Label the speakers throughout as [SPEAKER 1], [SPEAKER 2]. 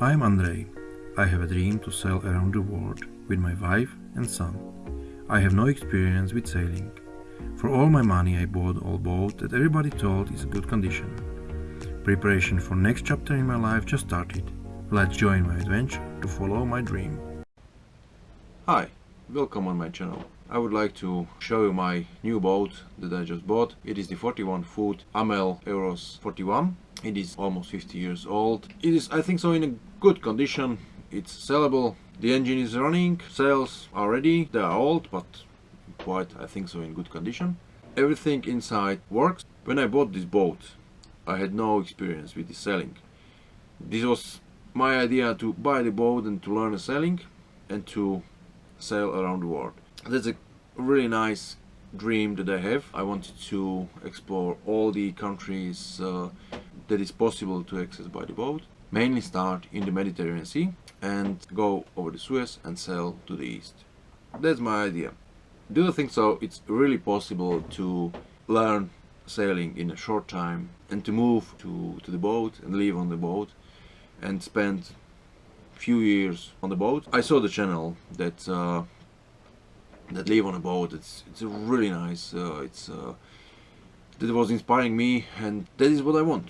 [SPEAKER 1] I'm Andrei. I have a dream to sail around the world with my wife and son. I have no experience with sailing. For all my money I bought old boat that everybody told is a good condition. Preparation for next chapter in my life just started. Let's join my adventure to follow my dream. Hi, welcome on my channel. I would like to show you my new boat that I just bought. It is the 41 foot Amel Euros 41. It is almost 50 years old. It is I think so in a good condition. It's sellable. The engine is running. Sails are ready. They are old but quite I think so in good condition. Everything inside works. When I bought this boat I had no experience with the sailing. This was my idea to buy the boat and to learn sailing and to sail around the world. That's a really nice dream that I have. I wanted to explore all the countries uh, that is possible to access by the boat. Mainly start in the Mediterranean Sea and go over the Suez and sail to the east. That's my idea. Do you think so? It's really possible to learn sailing in a short time and to move to, to the boat and live on the boat and spend few years on the boat. I saw the channel that uh, that live on a boat. It's it's really nice. Uh, it's uh, that was inspiring me, and that is what I want: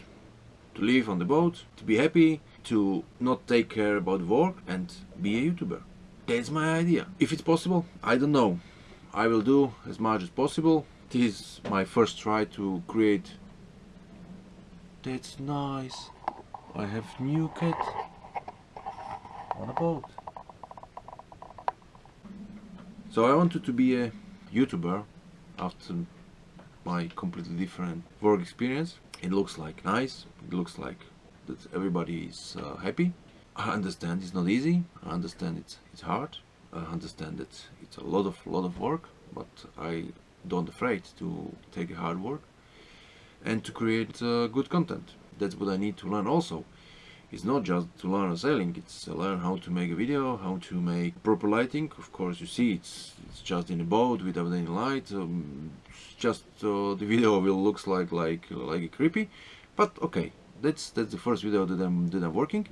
[SPEAKER 1] to live on the boat, to be happy, to not take care about work, and be a YouTuber. That's my idea. If it's possible, I don't know. I will do as much as possible. This is my first try to create. That's nice. I have new cat on a boat. So I wanted to be a YouTuber after my completely different work experience. It looks like nice, it looks like that everybody is uh, happy. I understand it's not easy, I understand it's, it's hard, I understand that it's a lot of lot of work, but I don't afraid to take hard work and to create uh, good content. That's what I need to learn also. It's not just to learn a sailing it's to learn how to make a video how to make proper lighting. Of course you see it's it's just in a boat without any light um, just uh, the video will looks like like like creepy but okay. That's that's the first video that I'm that I'm working.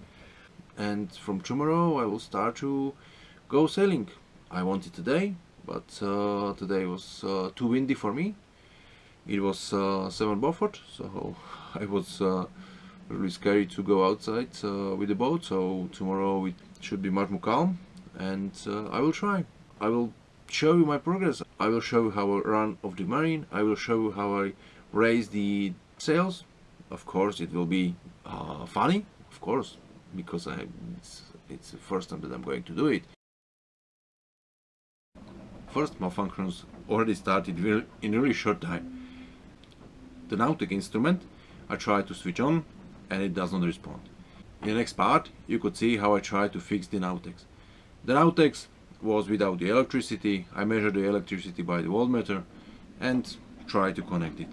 [SPEAKER 1] And from tomorrow I will start to go sailing. I wanted today but uh, today was uh, too windy for me. It was uh, 7 Beaufort so I was uh, really scary to go outside uh, with the boat. So tomorrow it should be much more calm and uh, I will try. I will show you my progress. I will show you how I run of the marine I will show you how I raise the sails of course it will be uh, funny of course because I it's, it's the first time that I'm going to do it. First malfunctions already started in a really short time. The Nautic instrument. I try to switch on and it does not respond. In the next part you could see how I tried to fix the Navtex. The Navtex was without the electricity, I measured the electricity by the voltmeter and tried to connect it.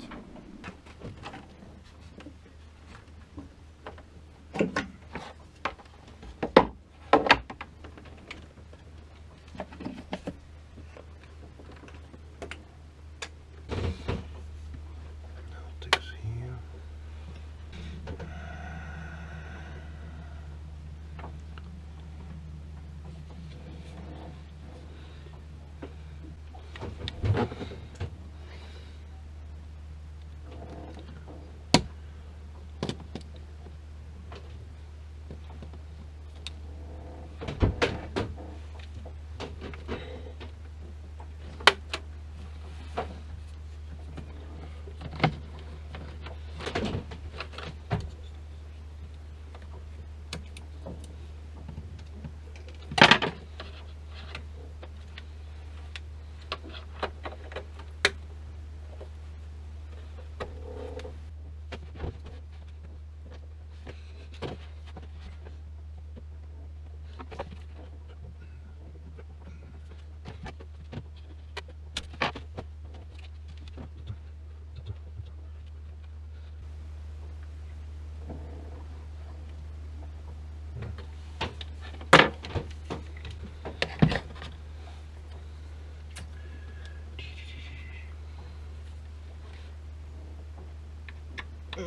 [SPEAKER 1] うん。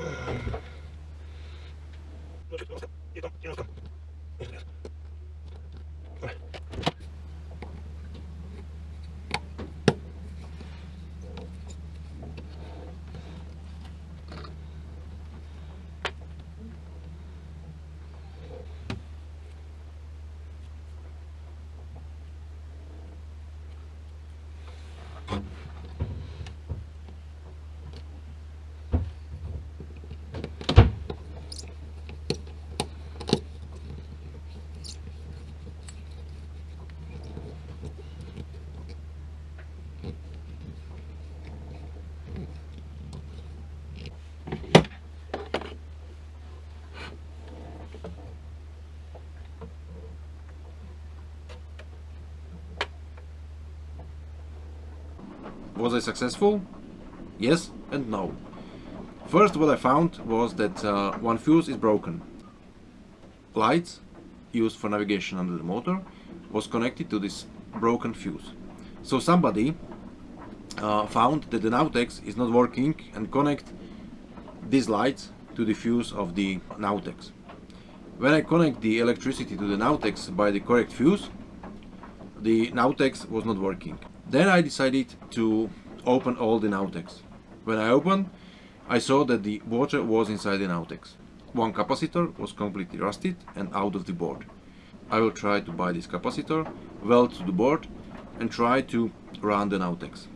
[SPEAKER 1] Was I successful? Yes and no. First what I found was that uh, one fuse is broken. Lights used for navigation under the motor was connected to this broken fuse. So somebody uh, found that the Navtex is not working and connect these lights to the fuse of the Navtex. When I connect the electricity to the Navtex by the correct fuse, the Navtex was not working. Then I decided to open all the Navtex. When I opened, I saw that the water was inside the Navtex. One capacitor was completely rusted and out of the board. I will try to buy this capacitor, weld to the board and try to run the Navtex.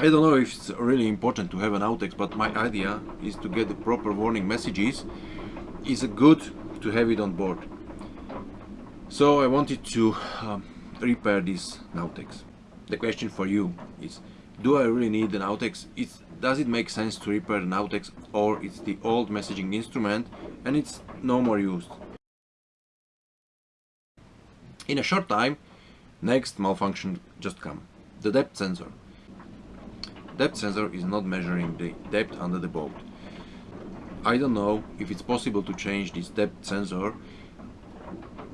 [SPEAKER 1] I don't know if it's really important to have an Navtex, but my idea is to get the proper warning messages. Is good to have it on board. So I wanted to um, repair this Navtex. The question for you is, do I really need an Navtex? It's, does it make sense to repair an Navtex or it's the old messaging instrument and it's no more used? In a short time, next malfunction just come. The depth sensor. Depth sensor is not measuring the depth under the boat. I don't know if it's possible to change this depth sensor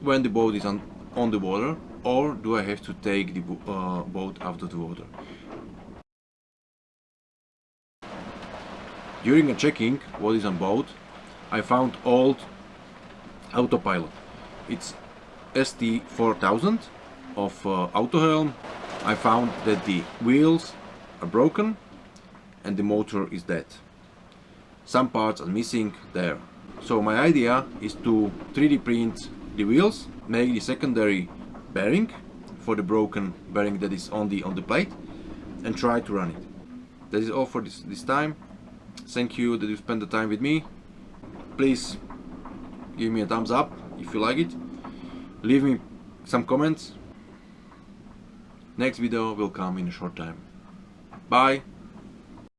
[SPEAKER 1] when the boat is on, on the water or do I have to take the uh, boat out of the water. During a checking what is on boat, I found old autopilot. It's ST4000 of uh, Autohelm. I found that the wheels are broken and the motor is dead. Some parts are missing there. So my idea is to 3D print the wheels, make the secondary bearing for the broken bearing that is on the on the plate and try to run it. That is all for this, this time. Thank you that you spent the time with me. Please give me a thumbs up if you like it. Leave me some comments. Next video will come in a short time. Bye.